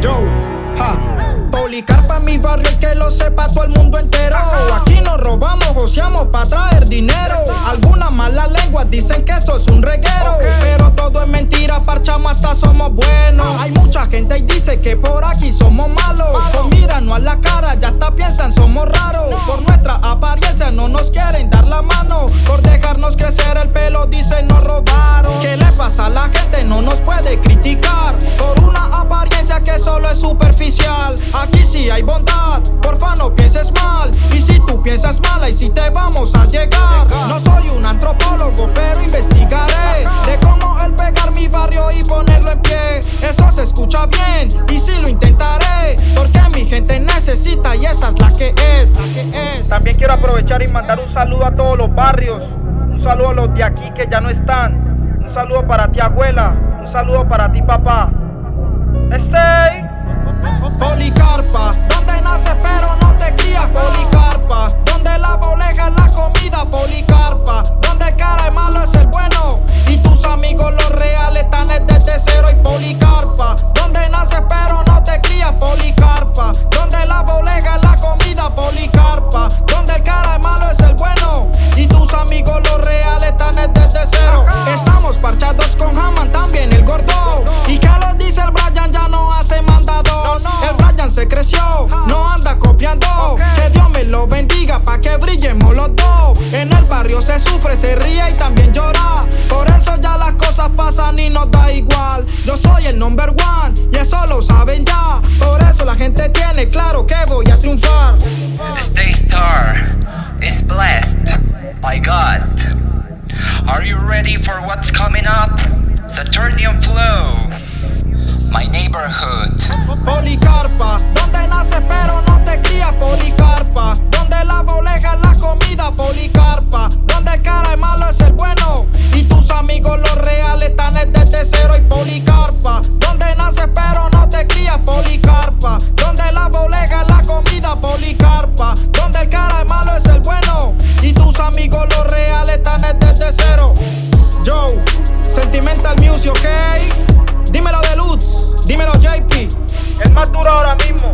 yo, ja. Policarpa mi barrio que lo sepa todo el mundo entero. Aquí nos robamos, joseamos para traer dinero. Algunas malas lenguas dicen que esto es un reguero. Pero todo es mentira, parchamos hasta somos buenos. Ah. Hay mucha gente y dice que por aquí somos malos. También quiero aprovechar y mandar un saludo a todos los barrios. Un saludo a los de aquí que ya no están. Un saludo para ti abuela. Un saludo para ti papá. Stay. Policarpa, donde nace pero y también llora. Por eso ya las cosas pasan y nos da igual. Yo soy el number one y eso lo saben ya. Por eso la gente tiene claro que voy a triunfar. Stay Star is blessed by God. Are you ready for what's coming up? Saturnian Flow. My neighborhood. Sentimental Music, ok. Dímelo Deluxe, dímelo JP. Es más duro ahora mismo.